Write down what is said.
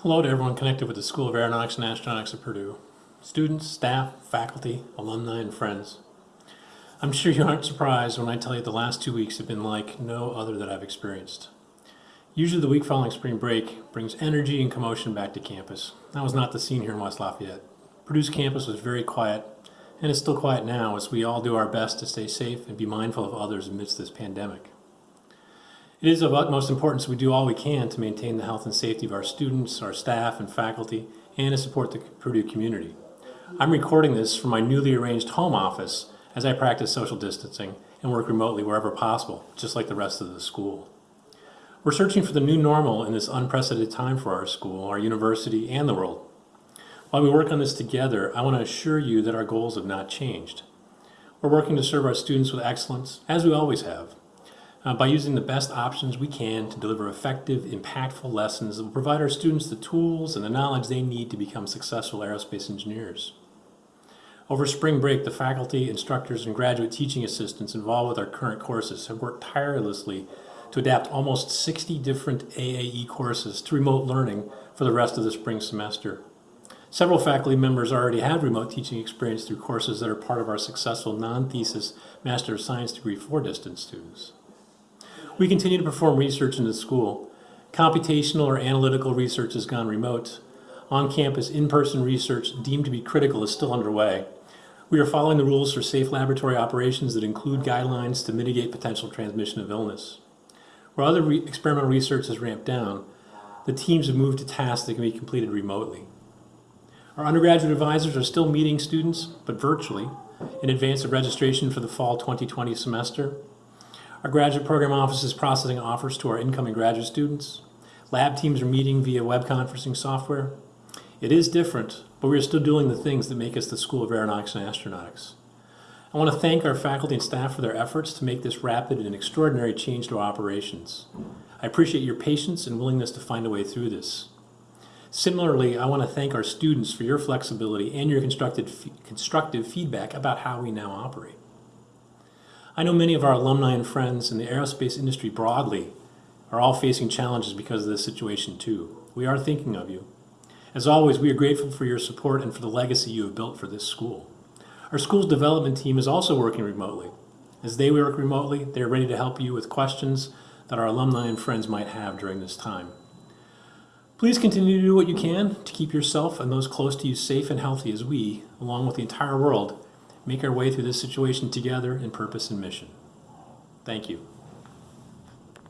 Hello to everyone connected with the School of Aeronautics and Astronautics at Purdue. Students, staff, faculty, alumni, and friends. I'm sure you aren't surprised when I tell you the last two weeks have been like no other that I've experienced. Usually the week following spring break brings energy and commotion back to campus. That was not the scene here in West Lafayette. Purdue's campus was very quiet, and it's still quiet now as we all do our best to stay safe and be mindful of others amidst this pandemic. It is of utmost importance we do all we can to maintain the health and safety of our students, our staff and faculty, and to support the Purdue community. I'm recording this from my newly arranged home office as I practice social distancing and work remotely wherever possible, just like the rest of the school. We're searching for the new normal in this unprecedented time for our school, our university, and the world. While we work on this together, I want to assure you that our goals have not changed. We're working to serve our students with excellence, as we always have, uh, by using the best options we can to deliver effective, impactful lessons that will provide our students the tools and the knowledge they need to become successful aerospace engineers. Over spring break, the faculty, instructors, and graduate teaching assistants involved with our current courses have worked tirelessly to adapt almost 60 different AAE courses to remote learning for the rest of the spring semester. Several faculty members already have remote teaching experience through courses that are part of our successful non-thesis Master of Science degree for distance students. We continue to perform research in the school. Computational or analytical research has gone remote. On-campus, in-person research deemed to be critical is still underway. We are following the rules for safe laboratory operations that include guidelines to mitigate potential transmission of illness. Where other re experimental research has ramped down, the teams have moved to tasks that can be completed remotely. Our undergraduate advisors are still meeting students, but virtually, in advance of registration for the fall 2020 semester. Our graduate program office is processing offers to our incoming graduate students. Lab teams are meeting via web conferencing software. It is different, but we are still doing the things that make us the School of Aeronautics and Astronautics. I want to thank our faculty and staff for their efforts to make this rapid and extraordinary change to our operations. I appreciate your patience and willingness to find a way through this. Similarly, I want to thank our students for your flexibility and your constructive, constructive feedback about how we now operate. I know many of our alumni and friends in the aerospace industry broadly are all facing challenges because of this situation too. We are thinking of you. As always, we are grateful for your support and for the legacy you have built for this school. Our school's development team is also working remotely. As they work remotely, they are ready to help you with questions that our alumni and friends might have during this time. Please continue to do what you can to keep yourself and those close to you safe and healthy as we, along with the entire world, make our way through this situation together in purpose and mission. Thank you.